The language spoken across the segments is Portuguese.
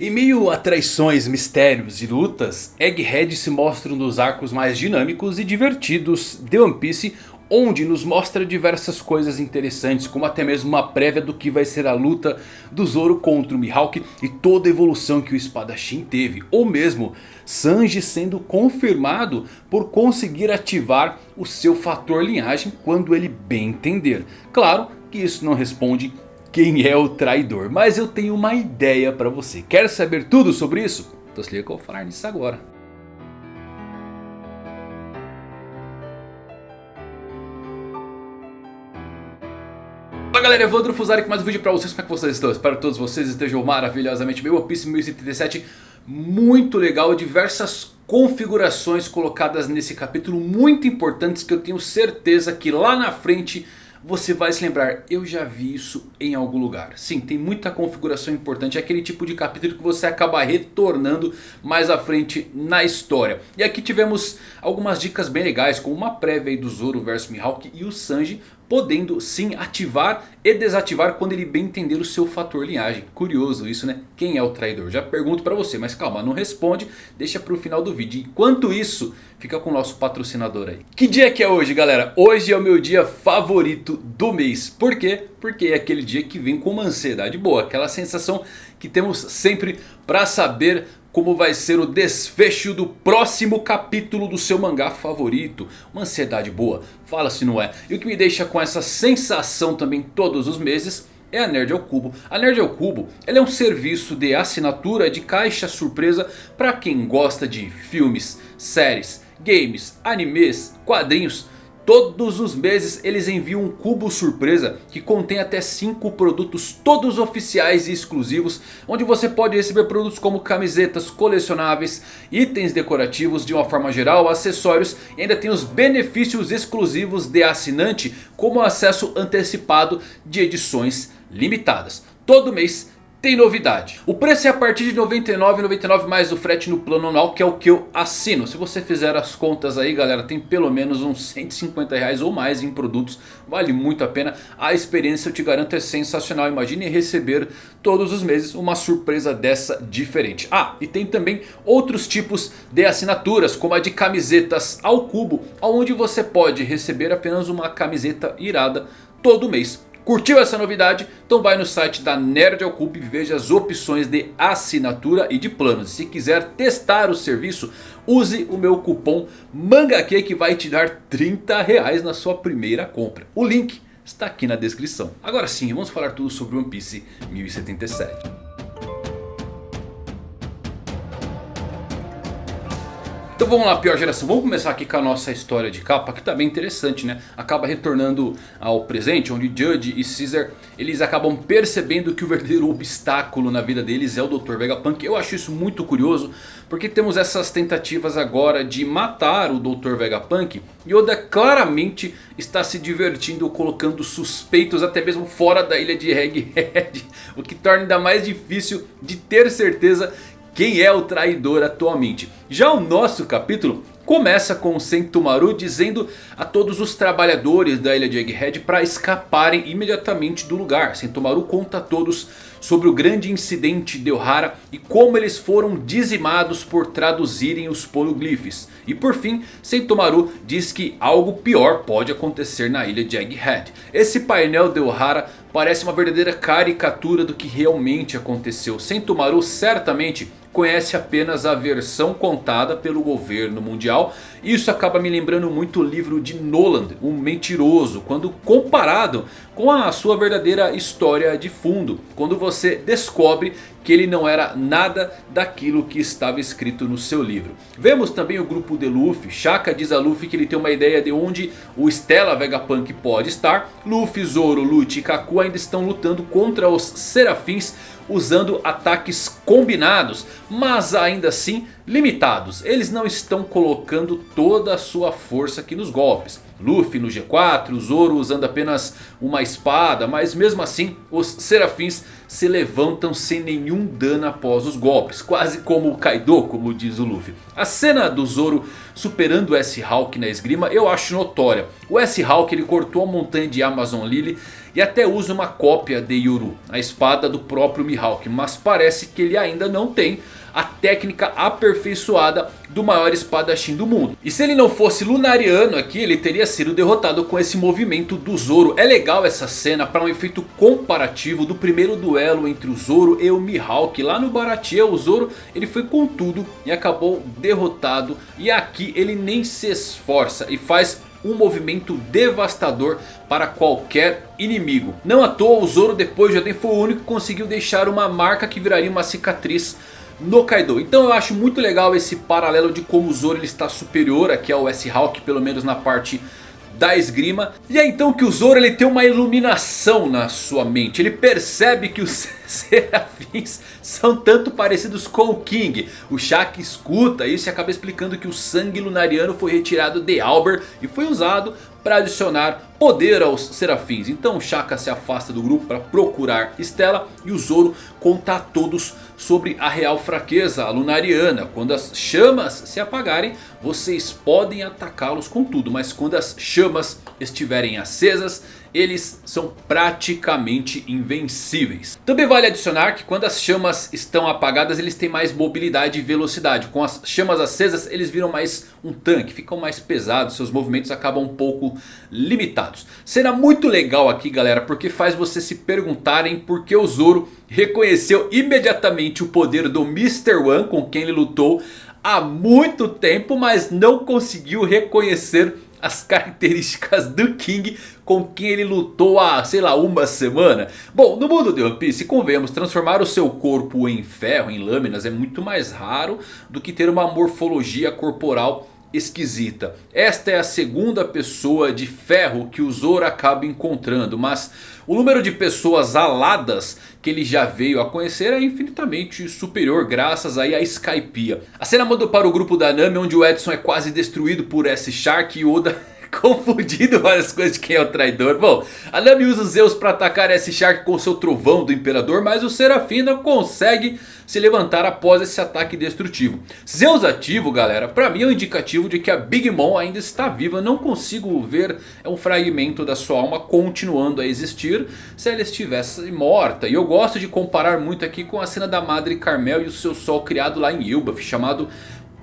Em meio a traições, mistérios e lutas, Egghead se mostra um dos arcos mais dinâmicos e divertidos de One Piece onde nos mostra diversas coisas interessantes, como até mesmo uma prévia do que vai ser a luta do Zoro contra o Mihawk e toda a evolução que o espadachim teve, ou mesmo Sanji sendo confirmado por conseguir ativar o seu fator linhagem quando ele bem entender. Claro que isso não responde quem é o traidor, mas eu tenho uma ideia para você. Quer saber tudo sobre isso? Então se liga que eu vou falar nisso agora. Fala galera, Evandro Fusari com mais um vídeo pra vocês, como é que vocês estão? Espero que todos vocês estejam maravilhosamente bem, One Piece 1077 muito legal, diversas configurações colocadas nesse capítulo muito importantes que eu tenho certeza que lá na frente você vai se lembrar, eu já vi isso em algum lugar. Sim, tem muita configuração importante, é aquele tipo de capítulo que você acaba retornando mais à frente na história. E aqui tivemos algumas dicas bem legais, como uma prévia do Zoro vs Mihawk e o Sanji podendo sim ativar e desativar quando ele bem entender o seu fator linhagem. Curioso isso né? Quem é o traidor? Já pergunto pra você, mas calma, não responde, deixa pro final do vídeo. Enquanto isso, fica com o nosso patrocinador aí. Que dia que é hoje galera? Hoje é o meu dia favorito do mês. Por quê? Porque é aquele dia que vem com uma ansiedade boa. Aquela sensação que temos sempre pra saber como vai ser o desfecho do próximo capítulo do seu mangá favorito. Uma ansiedade boa, fala se não é. E o que me deixa com essa sensação também todos os meses é a Nerd ao Cubo. A Nerd ao Cubo é um serviço de assinatura de caixa surpresa para quem gosta de filmes, séries, games, animes, quadrinhos Todos os meses eles enviam um cubo surpresa que contém até 5 produtos todos oficiais e exclusivos. Onde você pode receber produtos como camisetas colecionáveis, itens decorativos de uma forma geral, acessórios. E ainda tem os benefícios exclusivos de assinante como acesso antecipado de edições limitadas. Todo mês tem novidade. O preço é a partir de R$ 99,99 mais o frete no plano anual que é o que eu assino. Se você fizer as contas aí galera, tem pelo menos uns 150 reais ou mais em produtos. Vale muito a pena. A experiência eu te garanto é sensacional. Imagine receber todos os meses uma surpresa dessa diferente. Ah, e tem também outros tipos de assinaturas como a de camisetas ao cubo. Onde você pode receber apenas uma camiseta irada todo mês Curtiu essa novidade? Então vai no site da Nerd ao Cubo e veja as opções de assinatura e de planos. Se quiser testar o serviço, use o meu cupom MANGAQ que vai te dar 30 reais na sua primeira compra. O link está aqui na descrição. Agora sim, vamos falar tudo sobre One Piece 1077. Então vamos lá, pior geração. Vamos começar aqui com a nossa história de capa, que tá bem interessante, né? Acaba retornando ao presente, onde Judge e Caesar, eles acabam percebendo que o verdadeiro obstáculo na vida deles é o Dr. Vegapunk. Eu acho isso muito curioso, porque temos essas tentativas agora de matar o Dr. Vegapunk. E Oda claramente está se divertindo colocando suspeitos até mesmo fora da ilha de Egghead. O que torna ainda mais difícil de ter certeza quem é o traidor atualmente. Já o nosso capítulo começa com o Sentomaru dizendo a todos os trabalhadores da ilha de Egghead para escaparem imediatamente do lugar. Sentomaru conta a todos sobre o grande incidente de Ohara e como eles foram dizimados por traduzirem os poliglifes. E por fim, Sentomaru diz que algo pior pode acontecer na ilha de Egghead. Esse painel de Ohara parece uma verdadeira caricatura do que realmente aconteceu. Sentomaru certamente conhece apenas a versão contada pelo governo mundial. Isso acaba me lembrando muito o livro de Noland, O Mentiroso, quando comparado com a sua verdadeira história de fundo. Quando você descobre que ele não era nada daquilo que estava escrito no seu livro. Vemos também o grupo de Luffy. Shaka diz a Luffy que ele tem uma ideia de onde o Stella Vegapunk pode estar. Luffy, Zoro, Lute e Kaku ainda estão lutando contra os Serafins usando ataques combinados, mas ainda assim limitados. Eles não estão colocando toda a sua força aqui nos golpes. Luffy no G4, o Zoro usando apenas uma espada. Mas mesmo assim os serafins se levantam sem nenhum dano após os golpes. Quase como o Kaido, como diz o Luffy. A cena do Zoro superando o S-Hawk na esgrima eu acho notória. O S-Hawk ele cortou a montanha de Amazon Lily e até usa uma cópia de Yuru, a espada do próprio Mihawk. Mas parece que ele ainda não tem a técnica aperfeiçoada do maior espadachim do mundo. E se ele não fosse lunariano aqui, ele teria sido derrotado com esse movimento do Zoro. É legal essa cena para um efeito comparativo do primeiro duelo entre o Zoro e o Mihawk. Lá no Baratie o Zoro ele foi com tudo e acabou derrotado. E aqui ele nem se esforça e faz um movimento devastador para qualquer inimigo. Não à toa o Zoro depois de Oden foi o único que conseguiu deixar uma marca que viraria uma cicatriz no Kaido. Então eu acho muito legal esse paralelo de como o Zoro ele está superior aqui ao S-Hawk, pelo menos na parte da esgrima. E é então que o Zoro ele tem uma iluminação na sua mente. Ele percebe que os serafins são tanto parecidos com o King. O Shaq escuta isso e acaba explicando que o sangue lunariano foi retirado de Albert e foi usado para adicionar poder aos serafins. Então Shaka se afasta do grupo para procurar Stella e o Zoro conta a todos sobre a real fraqueza a lunariana. Quando as chamas se apagarem, vocês podem atacá-los com tudo. Mas quando as chamas estiverem acesas, eles são praticamente invencíveis. Também vale adicionar que quando as chamas estão apagadas eles têm mais mobilidade e velocidade. Com as chamas acesas eles viram mais um tanque, ficam mais pesados, seus movimentos acabam um pouco limitados. Será muito legal aqui galera porque faz você se perguntarem por que o Zoro reconheceu imediatamente o poder do Mr. One com quem ele lutou há muito tempo. Mas não conseguiu reconhecer as características do King com quem ele lutou há, sei lá, uma semana. Bom, no mundo de One Piece, convenhamos, transformar o seu corpo em ferro, em lâminas, é muito mais raro do que ter uma morfologia corporal esquisita. Esta é a segunda pessoa de ferro que o Zoro acaba encontrando. Mas o número de pessoas aladas que ele já veio a conhecer é infinitamente superior graças aí à Skypiea. A cena manda para o grupo da Nami onde o Edson é quase destruído por S-Shark e Oda confundindo várias coisas de quem é o traidor. Bom, a Nami usa Zeus para atacar S-Shark com seu trovão do Imperador. Mas o Serafina consegue se levantar após esse ataque destrutivo. Zeus ativo galera, para mim é um indicativo de que a Big Mom ainda está viva. Não consigo ver um fragmento da sua alma continuando a existir se ela estivesse morta. E eu gosto de comparar muito aqui com a cena da Madre Carmel e o seu sol criado lá em Ilbaf chamado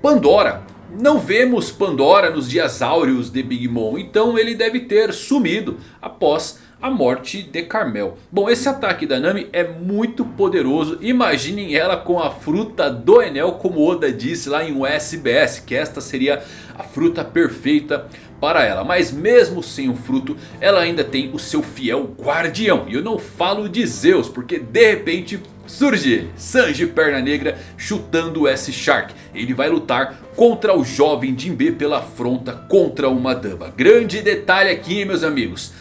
Pandora. Não vemos Pandora nos dias áureos de Big Mom. Então ele deve ter sumido após a morte de Carmel. Bom, esse ataque da Nami é muito poderoso. Imaginem ela com a fruta do Enel, como Oda disse lá em um SBS. Que esta seria a fruta perfeita para ela. Mas mesmo sem o fruto, ela ainda tem o seu fiel guardião. E eu não falo de Zeus, porque de repente surge Sanji Perna Negra chutando o S-Shark. Ele vai lutar contra o jovem Jinbe pela afronta contra uma dama. Grande detalhe aqui meus amigos.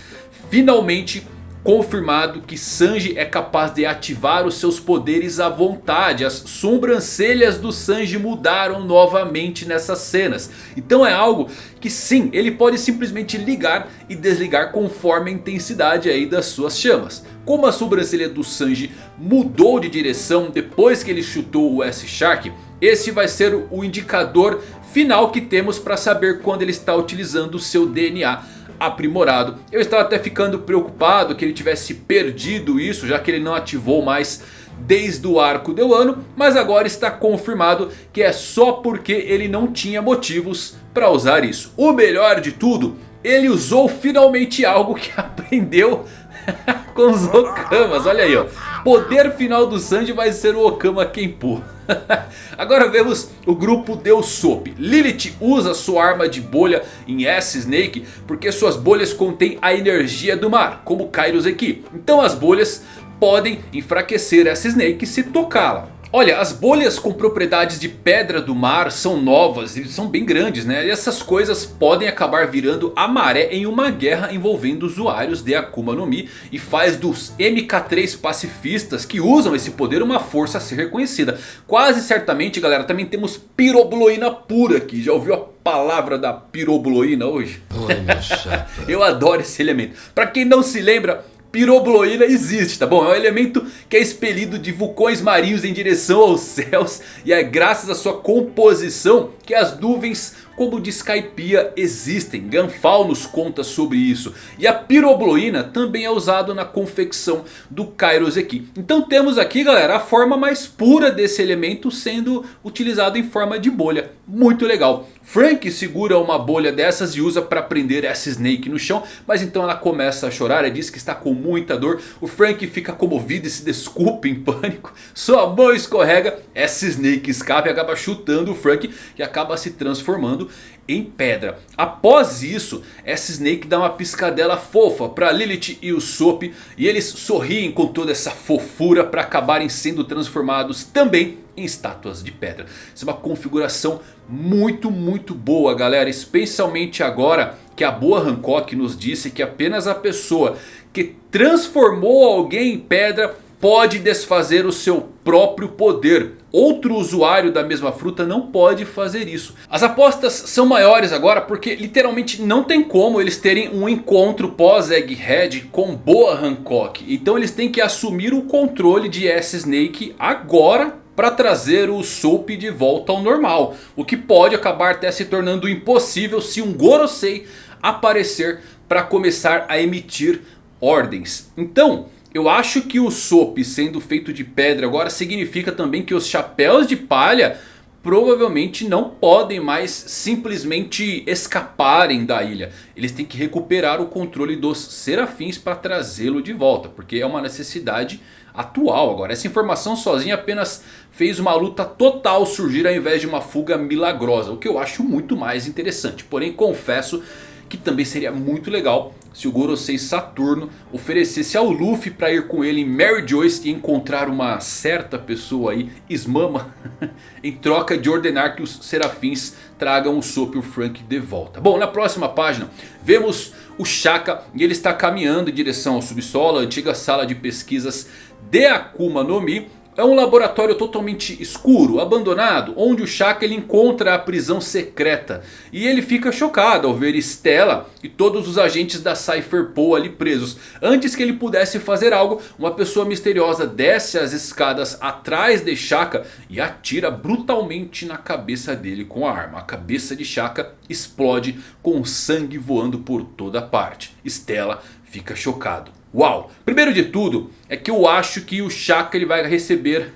Finalmente confirmado que Sanji é capaz de ativar os seus poderes à vontade. As sobrancelhas do Sanji mudaram novamente nessas cenas. Então é algo que sim, ele pode simplesmente ligar e desligar conforme a intensidade aí das suas chamas. Como a sobrancelha do Sanji mudou de direção depois que ele chutou o S-Shark, esse vai ser o indicador final que temos para saber quando ele está utilizando o seu DNA aprimorado. Eu estava até ficando preocupado que ele tivesse perdido isso, já que ele não ativou mais desde o arco do ano. Mas agora está confirmado que é só porque ele não tinha motivos para usar isso. O melhor de tudo, ele usou finalmente algo que aprendeu com os Okamas. Olha aí ó. Poder final do Sanji vai ser o Okama Kenpo. Agora vemos o grupo Deus Soap. Lilith usa sua arma de bolha em S-Snake porque suas bolhas contêm a energia do mar, como Kairos aqui. Então as bolhas podem enfraquecer S-Snake se tocá-la. Olha, as bolhas com propriedades de pedra do mar são novas e são bem grandes, né? E essas coisas podem acabar virando a maré em uma guerra envolvendo usuários de Akuma no Mi. E faz dos MK3 pacifistas que usam esse poder uma força a ser reconhecida. Quase certamente, galera, também temos pirobloína pura aqui. Já ouviu a palavra da pirobloína hoje? Oi. Eu adoro esse elemento. Pra quem não se lembra, pirobloína existe, tá bom? É um elemento que é expelido de vulcões marinhos em direção aos céus. E é graças à sua composição que as nuvens como de Skypiea existem. Ganfal nos conta sobre isso. E a pirobloína também é usado na confecção do Kairos aqui. Então temos aqui galera a forma mais pura desse elemento sendo utilizado em forma de bolha. Muito legal. Frank segura uma bolha dessas e usa para prender essa Snake no chão. Mas então ela começa a chorar e diz que está com muita dor. O Frank fica comovido e se desculpa em pânico. Sua mão escorrega. Essa Snake escapa e acaba chutando o Frank. E acaba se transformando em pedra. Após isso, essa Snake dá uma piscadela fofa para Lilith e o Soap. E eles sorriem com toda essa fofura para acabarem sendo transformados também em estátuas de pedra. Isso é uma configuração muito, muito boa galera. Especialmente agora que a boa Hancock nos disse que apenas a pessoa que transformou alguém em pedra pode desfazer o seu próprio poder. Outro usuário da mesma fruta não pode fazer isso. As apostas são maiores agora porque literalmente não tem como eles terem um encontro pós-Egghead com Boa Hancock. Então eles têm que assumir o controle de S-Snake agora para trazer o Soap de volta ao normal. O que pode acabar até se tornando impossível se um Gorosei aparecer para começar a emitir ordens. Então... Eu acho que o Soap sendo feito de pedra agora significa também que os chapéus de palha provavelmente não podem mais simplesmente escaparem da ilha. Eles têm que recuperar o controle dos serafins para trazê-lo de volta. Porque é uma necessidade atual agora. Essa informação sozinha apenas fez uma luta total surgir ao invés de uma fuga milagrosa. O que eu acho muito mais interessante. Porém confesso que também seria muito legal se o Gorosei Saturno oferecesse ao Luffy para ir com ele em Mary Joyce e encontrar uma certa pessoa aí, Ismama, em troca de ordenar que os serafins tragam o Sop e o Frank de volta. Bom, na próxima página vemos o Shaka e ele está caminhando em direção ao subsolo, a antiga sala de pesquisas de Akuma no Mi. É um laboratório totalmente escuro, abandonado, onde o Shaka ele encontra a prisão secreta. E ele fica chocado ao ver Stella e todos os agentes da Cypher Pool ali presos. Antes que ele pudesse fazer algo, uma pessoa misteriosa desce as escadas atrás de Shaka e atira brutalmente na cabeça dele com a arma. A cabeça de Shaka explode com sangue voando por toda parte. Stella fica chocado. Uau! Primeiro de tudo é que eu acho que o Shaka ele vai receber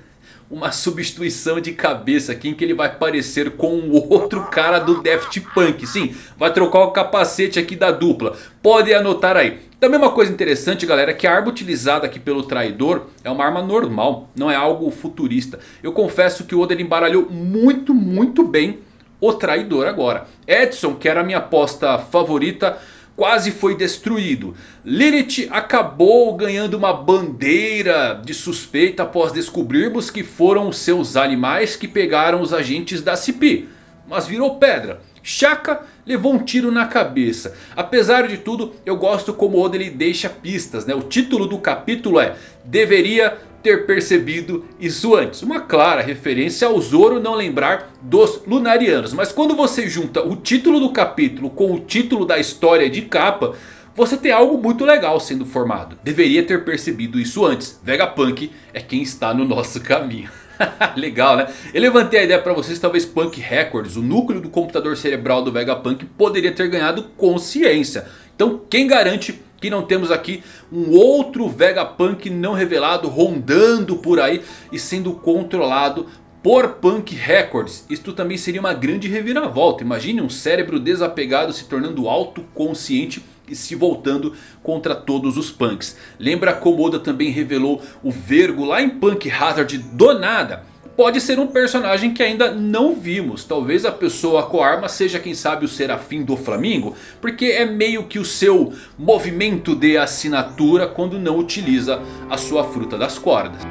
uma substituição de cabeça aqui em que ele vai parecer com o outro cara do Daft Punk. Sim, vai trocar o capacete aqui da dupla. Pode anotar aí. Também uma coisa interessante galera é que a arma utilizada aqui pelo traidor é uma arma normal, não é algo futurista. Eu confesso que o Oda embaralhou muito, muito bem o traidor agora. Edson, que era a minha aposta favorita quase foi destruído. Lilith acabou ganhando uma bandeira de suspeita após descobrirmos que foram seus animais que pegaram os agentes da CP. Mas virou pedra. Shaka levou um tiro na cabeça. Apesar de tudo, eu gosto como Oda ele deixa pistas. Né? O título do capítulo é Deveria ter percebido isso antes. Uma clara referência ao Zoro não lembrar dos Lunarianos. Mas quando você junta o título do capítulo com o título da história de capa... Você tem algo muito legal sendo formado. Deveria ter percebido isso antes. Vegapunk é quem está no nosso caminho. Legal né? Eu levantei a ideia para vocês, talvez Punk Records, o núcleo do computador cerebral do Vegapunk poderia ter ganhado consciência. Então quem garante que não temos aqui um outro Vegapunk não revelado rondando por aí e sendo controlado por Punk Records. Isto também seria uma grande reviravolta. Imagine um cérebro desapegado se tornando autoconsciente e se voltando contra todos os punks. Lembra como Oda também revelou o Vergo lá em Punk Hazard do nada? Pode ser um personagem que ainda não vimos. Talvez a pessoa com a arma seja quem sabe o Serafim do Flamingo. Porque é meio que o seu movimento de assinatura quando não utiliza a sua fruta das cordas.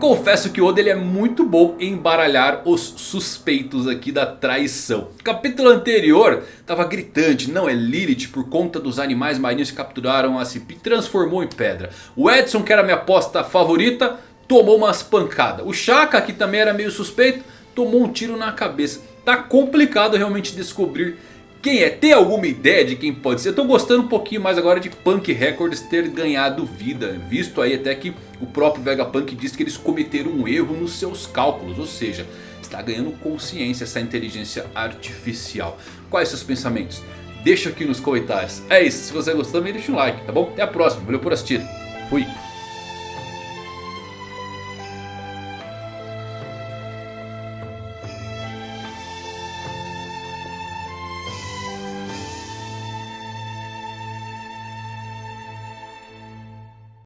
Confesso que o Oda ele é muito bom em embaralhar os suspeitos aqui da traição. Capítulo anterior estava gritante, não é Lilith por conta dos animais marinhos que capturaram a Cipi transformou em pedra. O Edson que era minha aposta favorita tomou umas pancadas. O Shaka que também era meio suspeito tomou um tiro na cabeça. tá complicado realmente descobrir quem é? Tem alguma ideia de quem pode ser? Eu tô gostando um pouquinho mais agora de Punk Records ter ganhado vida. Visto aí até que o próprio Vegapunk disse que eles cometeram um erro nos seus cálculos. Ou seja, está ganhando consciência essa inteligência artificial. Quais seus pensamentos? Deixa aqui nos comentários. É isso, se você gostou também deixa um like, tá bom? Até a próxima, valeu por assistir. Fui!